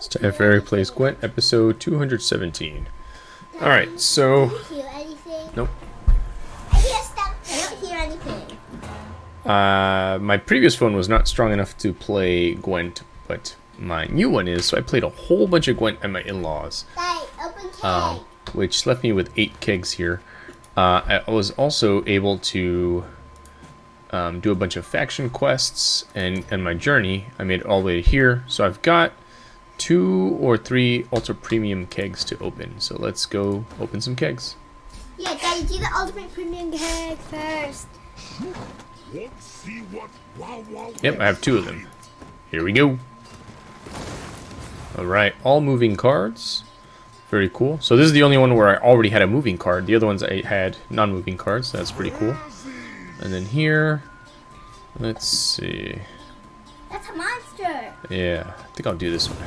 It's time for Eric Plays Gwent, episode 217. Alright, so... Do you hear anything? Nope. I hear stuff. I don't hear anything. Uh, my previous phone was not strong enough to play Gwent, but my new one is, so I played a whole bunch of Gwent at my in-laws, um, which left me with eight kegs here. Uh, I was also able to um, do a bunch of faction quests, and, and my journey, I made it all the way to here, so I've got two or three ultra premium kegs to open. So let's go open some kegs. yeah, Daddy, do the ultimate premium cake first. Let's see what wow wow. Yep, I have two of them. Here we go. Alright, all moving cards. Very cool. So this is the only one where I already had a moving card. The other ones I had non-moving cards. So that's pretty cool. And then here, let's see. That's a monster. Yeah, I think I'll do this one.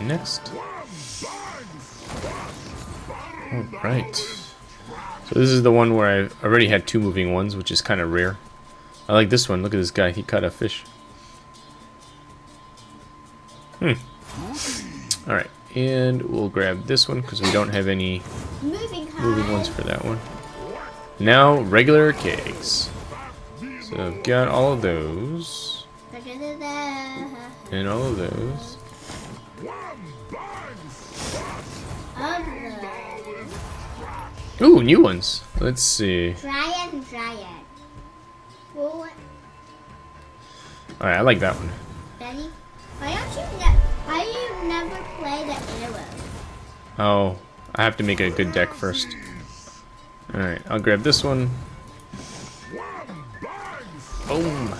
Next. Alright. So this is the one where I've already had two moving ones, which is kind of rare. I like this one. Look at this guy. He caught a fish. Hmm. Alright. And we'll grab this one because we don't have any Moving moving ones for that one. Now, regular kegs. So I've got all of those. And all of those. Ooh, new ones. Let's see. Dryad and Dryad. Well, Alright, I like that one. Daddy, why don't you ne- why do you never play the arrow? Oh, I have to make a good deck first. Alright, I'll grab this one. Boom.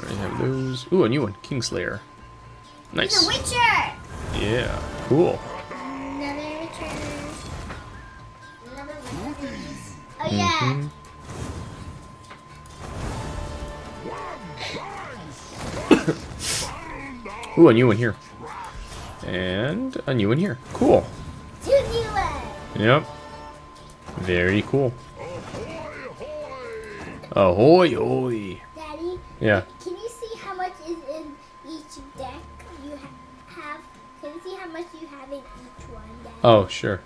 Already have those. Ooh, a new one. Kingslayer. He's a Nice. Witcher. Yeah, cool. Oh yeah. Mhm. Ooh, a new one here. And a new one here. Cool. Two new ones. Yep. Very cool. Ahoy, ahoy. Daddy, Yeah. can you see how much is in each deck you ha- have? Can you see how much you have in each one, Daddy? Oh, sure.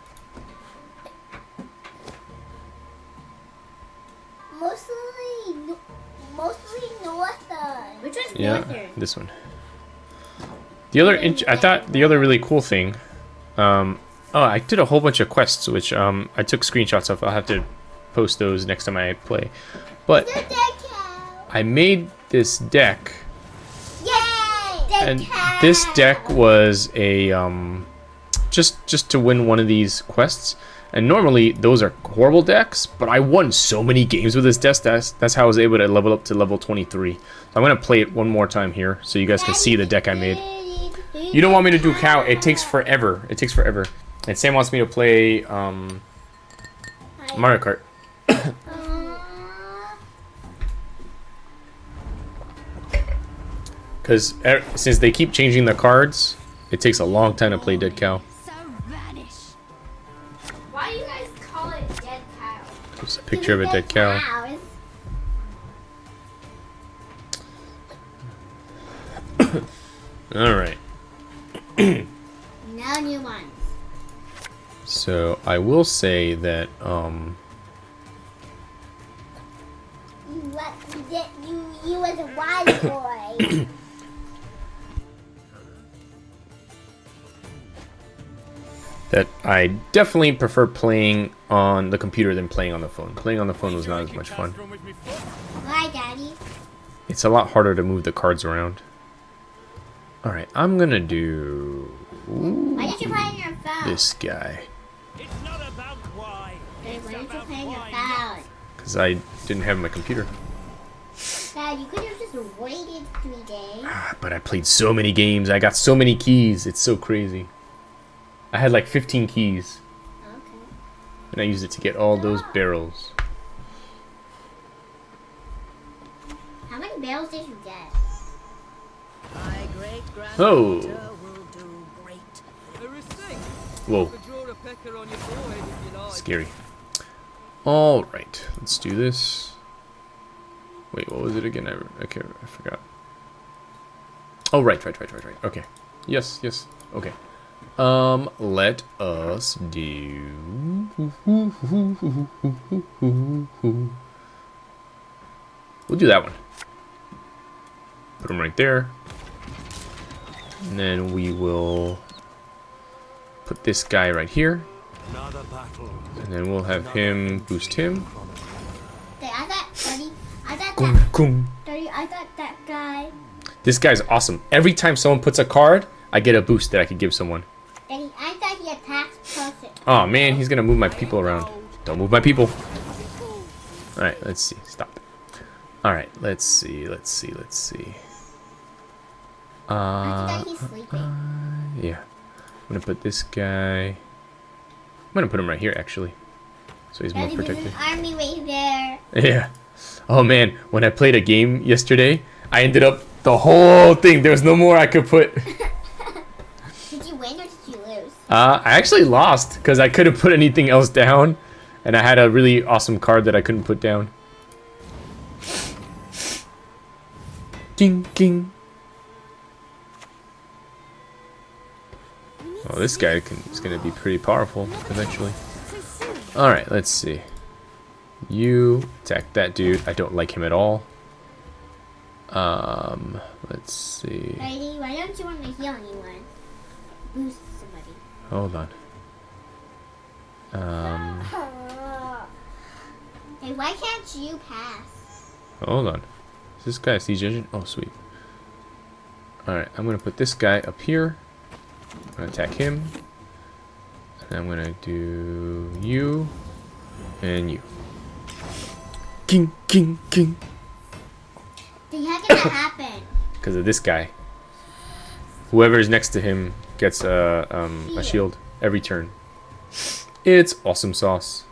Mostly, no- mostly Northern. Which one's Yeah, this one. The other, int- I thought the other really cool thing. Um, oh, I did a whole bunch of quests, which um, I took screenshots of. I'll have to post those next time I play. But I made this deck, Yay! and this deck was a um, just just to win one of these quests. And normally those are horrible decks, but I won so many games with this deck. That's that's how I was able to level up to level 23. So I'm gonna play it one more time here, so you guys can see the deck I made. You don't want me to do cow? It takes forever. It takes forever. And Sam wants me to play um, Mario Kart. Because since they keep changing the cards, it takes a long time to play Dead Cow. Just a picture of a dead cow. Alright. No new ones. So I will say that um, You what? You did. You you was a wise boy. that I definitely prefer playing on the computer than playing on the phone. Playing on the phone was not as much fun. Why, Daddy? It's a lot harder to move the cards around. Alright, I'm gonna do Why did you play on your phone? this guy. It's not about why. Daddy, It's why did you about play on your phone? Because I didn't have my computer. Dad, you could have just waited three days. Ah, But I played so many games. I got so many keys. It's so crazy. I had like 15 keys. Okay. And I used it to get all those ah. barrels. How many barrels did you get? My great Oh. will do great. Whoa, Could draw a pecker on your forehead you like. scary. Alright, let's do this. Wait, what was it again? I, okay, I forgot. Oh, right, right, right, right, right. Okay. Yes, yes. Okay. Um, let us do. We'll do that one. Put him right there. And then we will put this guy right here. And then we'll have him boost him. I thought, Daddy, I thought Kum, that. Daddy, I thought that guy, This guy's awesome. Every time someone puts a card, I get a boost that I could give someone. Daddy, I thought he attacks person. Oh man, he's gonna move my people around. Don't move my people. Alright, let's see. Stop. Alright, let's see, let's see, let's see. Uh, sleeping. yeah. I'm gonna put this guy. I'm gonna put him right here actually. So he's more protected. army right there. Yeah. Oh man, when I played a game yesterday, I ended up the whole thing. There was no more I could put. Did you win or did you lose? Uh, I actually lost because I couldn't put anything else down, and I had a really awesome card that I couldn't put down. King, king. Oh, this guy can, is going to be pretty powerful eventually. All right, let's see. You attack that dude. I don't like him at all. Um, let's see. Daddy, why don't you want to heal anyone? Boost somebody. Hold on. Um, Hey, why can't you pass? hold on. Is this guy a siege engine? Oh, sweet. Alright, I'm gonna put this guy up here. I'm gonna attack him. And I'm gonna do you and you. King, king, king. Daddy, how can that happen? Because of this guy. Whoever is next to him gets a, um, a shield every turn. It's awesome sauce.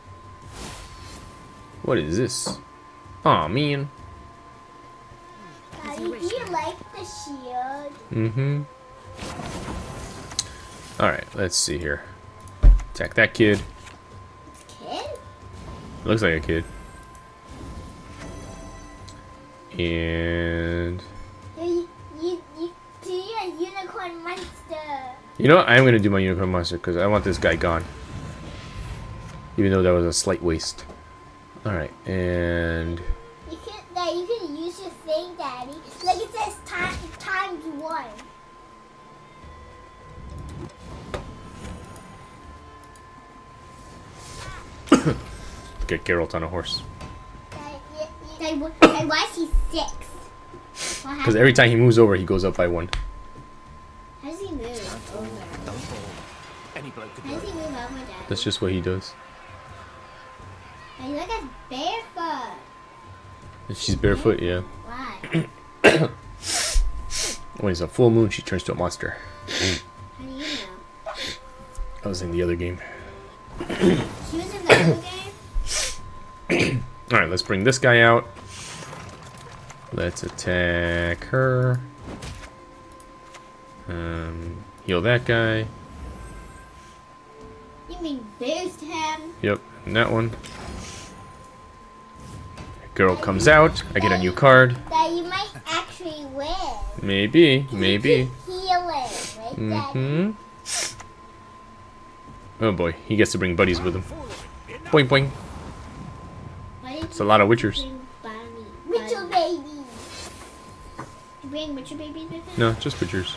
What is this? Aw, man. Daddy, do you like the shield? Mm-hmm. Alright, let's see here. Attack that kid. Kid? Looks like a kid. And... You, you, you, do you a unicorn monster? You know what? I am going to do my Unicorn Monster because I want this guy gone. Even though that was a slight waste. Alright, and... You can, that you can use your thing, Daddy. Like it says time, times one. Get Geralt on a horse. Daddy, you, you, Daddy, wh- Daddy, why is he six? Because every time he moves over, he goes up by one. How does he move over? Any bloke could How does he move over, Daddy? That's just what he does. Daddy, look at barefoot. If she's barefoot, yeah. Why? When it's a full moon, she turns to a monster. How do you know? That was in the other game. She was in the other game? Alright, let's bring this guy out. Let's attack her. Um, heal that guy. Mean boost him? Yep, and that one. Girl comes out. I get a new card. That you might actually win. Maybe, maybe. Healing, right, Mm-hmm. Oh boy, he gets to bring buddies with him. Boing boing. It's a lot of witchers. Witcher babies. You bring witcher babies with him? No, just witchers.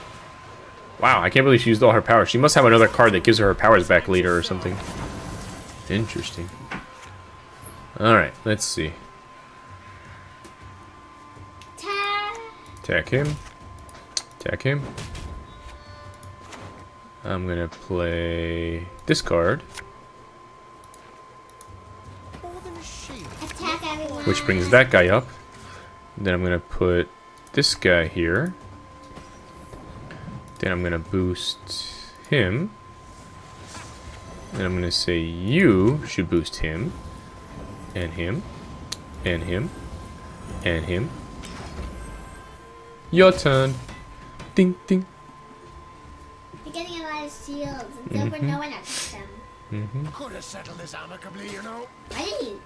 Wow, I can't believe she used all her powers. She must have another card that gives her her powers back later or something. Interesting. Alright, let's see. Attack him. Attack him. I'm gonna play this card, which brings that guy up. Then I'm gonna put this guy here. Then I'm gonna boost him. And I'm gonna say you should boost him. And him. And him. And him. Your turn. Ding ding. You're getting a lot of shields. It's over Mm-hmm. no one attacks them. hmm Could have settled this amicably, you know. Why did you?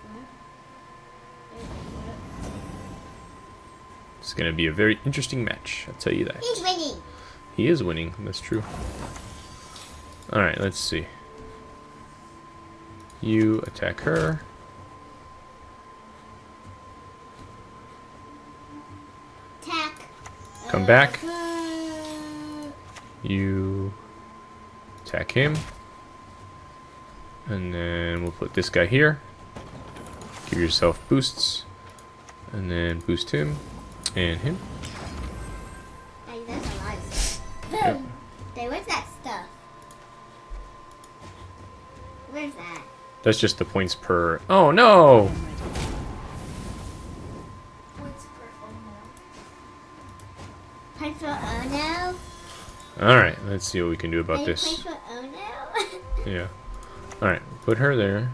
It's gonna be a very interesting match. I'll tell you that. He's winning. He is winning. That's true. All right, let's see. You attack her. Attack. Come back. Uh, You attack him. And then we'll put this guy here. Give yourself boosts. And then boost him. And him. That's just the points per... Oh, no! What's for oh, Ono? Point? Alright, let's see what we can do about this. For oh, Yeah. Alright, put her there.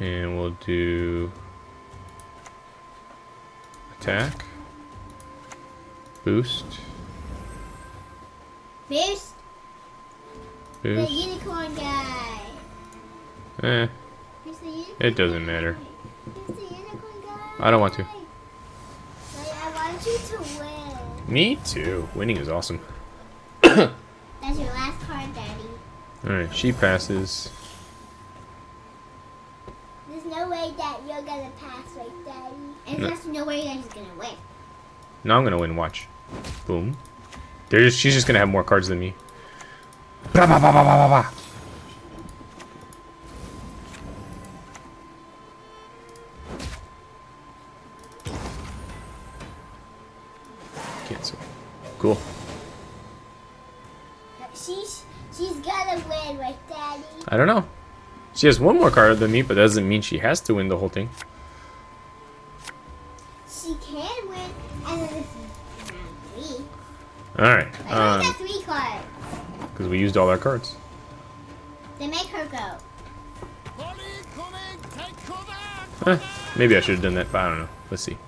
And we'll do attack, boost, Boost. The unicorn guy. Eh, Who's the unicorn it doesn't matter. The unicorn guy? I don't want to. Daddy, I want you to win. Me too. Winning is awesome. That's your last card, Daddy. Alright, she passes. There's no way that you're gonna pass, right, Daddy? And No. there's no way that he's gonna win. Now I'm gonna win, watch. Boom. There's, she's just gonna have more cards than me. Blah, blah, blah, blah, blah, blah, blah. Cancel. Cool. She's she's gonna win, right, Daddy? I don't know. She has one more card than me, but that doesn't mean she has to win the whole thing. We used all our cards. They make her go. Polly coming! Take cover! Eh, maybe I should have done that, but I don't know. Let's see.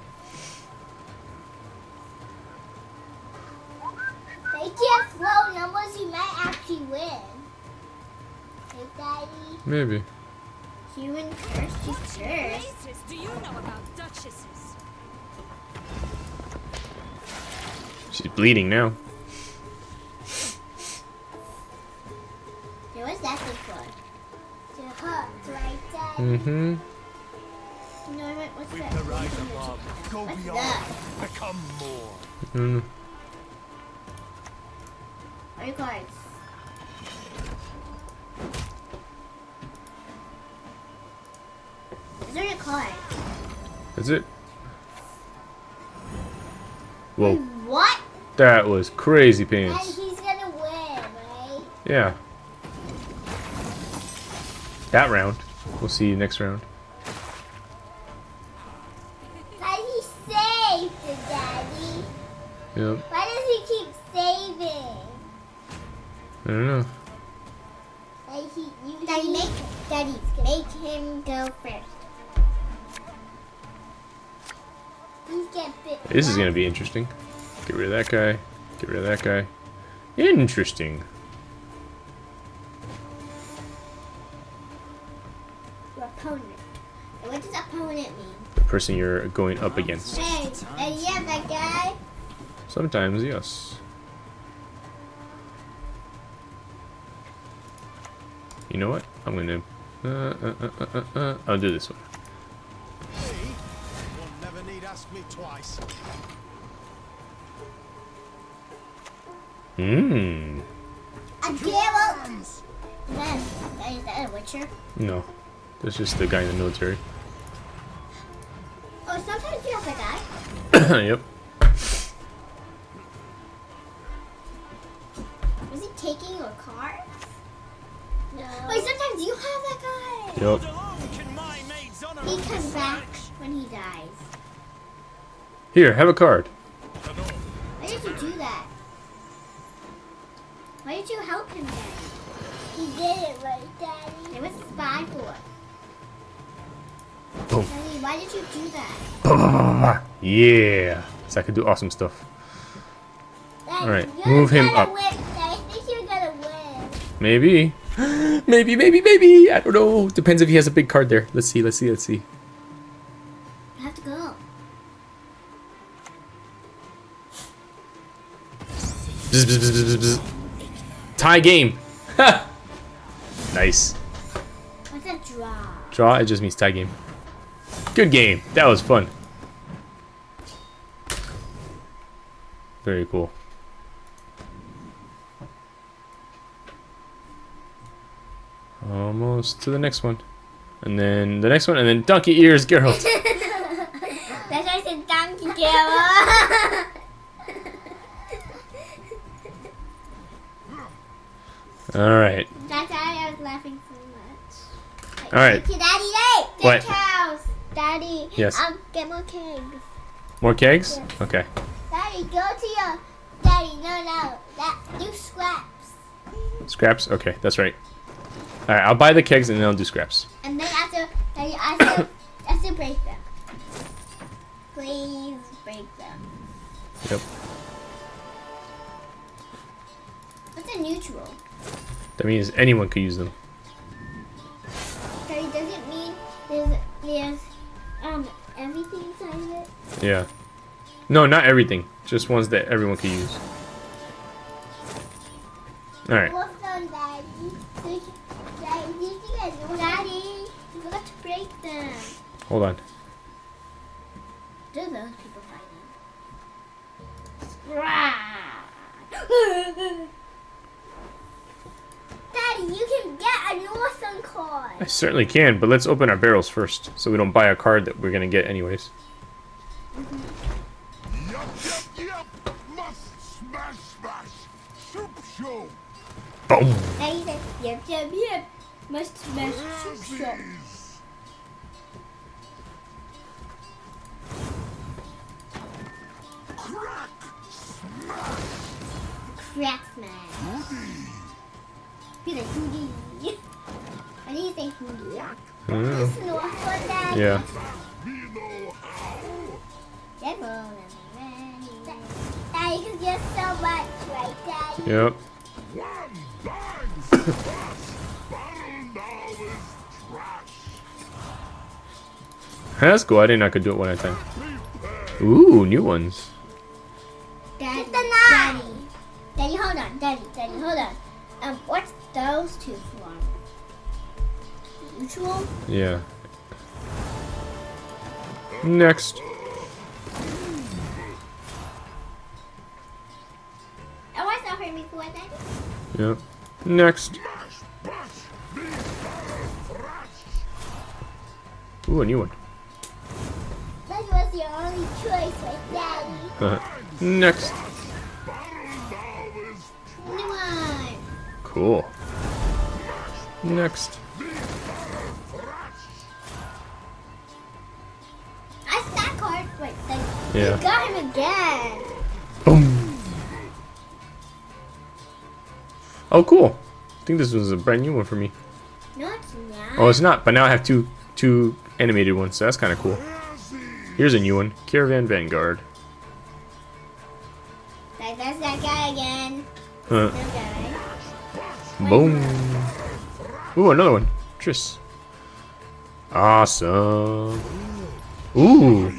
They can't flow numbers. You might actually win. Hey, Daddy. Maybe. Human first. She's first. Do you know about duchesses? She's bleeding now. Mm-hmm. You know what? What's With that? the rise above, go What's beyond, that? become more. Mm. Are you guys? Is there a card? That's it. Whoa, What? that was crazy pants. And pants. he's gonna win, right? Yeah. That round. We'll see you next round. How he saved the daddy? Yep. Why does he keep saving? I don't know. He, you, daddy, make daddy make him go first. He's get bit. This is gonna be interesting. Get rid of that guy. Get rid of that guy. Interesting. Person you're going up against. Hey, hey, yeah, that guy. Sometimes, yes. You know what? I'm gonna. Uh, uh, uh, uh, uh, uh, I'll do this one. Me? You'll never need ask me twice. Mmm. A Geralt. Then, is that a Witcher? No. That's just the guy in the military. Oh, sometimes you have a guy. yep. Was he taking your cards? No. Wait, sometimes you have that guy. Yep. Alone can my maid's honor He comes back when he dies. Here, have a card. Why did you do that? Why did you help him then? He did it right, Daddy. It was spy for. Boom. Why did you do that? Yeah. So I could do awesome stuff. Alright, move him up. Win. I think you're gonna win. Maybe. maybe, maybe, maybe. I don't know. Depends if he has a big card there. Let's see, let's see, let's see. I have to go. Bzz, bzz, bzz, Tie game. nice. What's a draw? Draw, it just means tie game. Good game. That was fun. Very cool. Almost to the next one. And then the next one, and then Donkey Ears Geralt. That's why I said donkey Gala. Alright. That's why I was laughing so much. All right. Daddy, What? Yes. Um, get more kegs. More kegs? Yeah. Okay. Daddy, go to your. Daddy, no, no. That do scraps. Scraps? Okay, that's right. Alright, I'll buy the kegs and then I'll do scraps. And then after, Daddy, after, after break them. Please break them. Yep. What's a neutral? That means anyone could use them. Daddy, does it mean there's there's um everything inside of it? Yeah. No, not everything. Just ones that everyone could use. Alright. Them. Hold on. Do those people fighting? Daddy, you can get a Northern card. I certainly can, but let's open our barrels first so we don't buy a card that we're gonna get anyways. Yup, yup, yup. Must smash, smash. Soup show. Boom! Daddy says, yep, yep, yep. Must smash soup shop. Crack. Smash. Crack I don't know. It's Northern, Daddy. Yeah. Me know how. Devil and Daddy, because you're so much, right, Daddy? Yep. One bang. Smash. Battle now is trash. That's cool. I didn't know I could do it one at a time. Ooh, new ones. Daddy, Daddy, Daddy, hold on, Daddy, Daddy, hold on. Um, what's those two from? Mutual? Yeah. Next. Oh, that for me for, Daddy? Yep. Next. Smash. Bash. Me battle thrash. Ooh, a new one. That was your only choice, right, Daddy? Uh-huh. Next. Battle now New one. Cool. Next. Yeah. You got him again. Boom. Oh, cool. I think this was a brand new one for me. No, it's not. Oh, it's not, but now I have two two animated ones, so that's kind of cool. Here's a new one. Caravan Vanguard. Like, that's that guy again. Huh. Guy. Boom. Ooh, another one. Triss. Awesome. Ooh.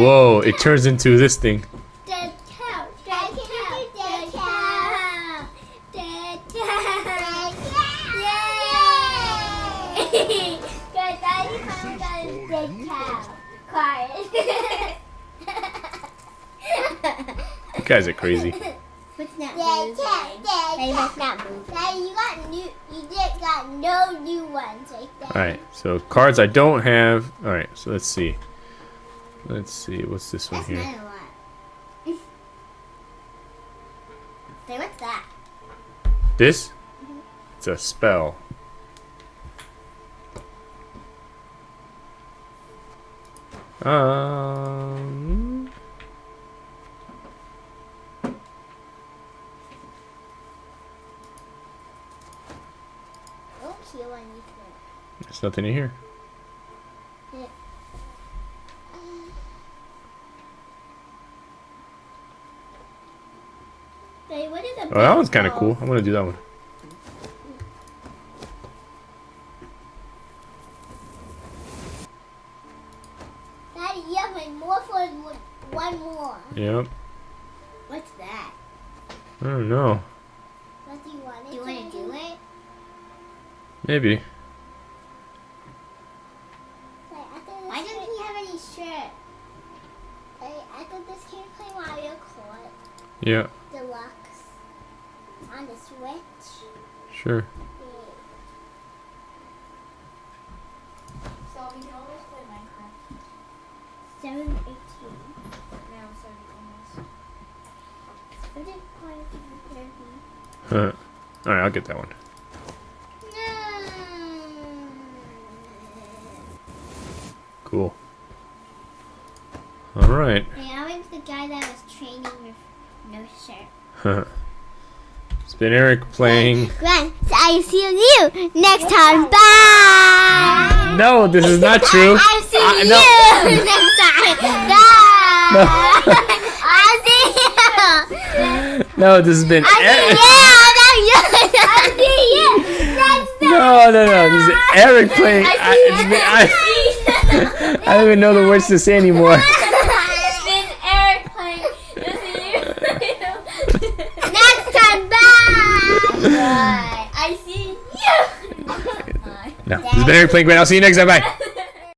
Whoa, it turns into this thing. Dead cow, dead cow, dead cow. Dead cow. Yay! Guys, Daddy finally got his dead cow card. You guys are crazy. What's not dead cow, dead cow. not moving. Daddy, you got new, you did got no new ones right there. Alright, so cards I don't have. Alright, so let's see. Let's see, what's this one That's here? not a lot. Say, what's that? This? It's a spell. Um. Don't kill anything. There's nothing in here. Say, what is a Oh, that one's kind of cool. I'm gonna do that one. Daddy, play more for one- one more. Yep. What's that? I don't know. What do you want? Do you want to do it? Maybe. Why doesn't he have any shirt? I, I thought this came play Mario Kart Yeah. Deluxe on the Switch. Sure. So we can always play Minecraft. Seven eighteen. Now, so we What did Mario Kart Huh. All right, I'll get that one. Cool. All right. Hey, I was the guy that was training with no shirt. been Eric playing. Gwent, I see you next time. Bye. No, this is not true. I see Uh, you no. next time. No. I see you. No, this has been. I see Eric. you. I see you. No, no, no. This is Eric playing. I, it's I, I don't even know the words to say anymore. It's been Eric playing. Next time. Bye. Bye. I see you. No, this has been Eric playing. Great. I'll see you next time. Bye.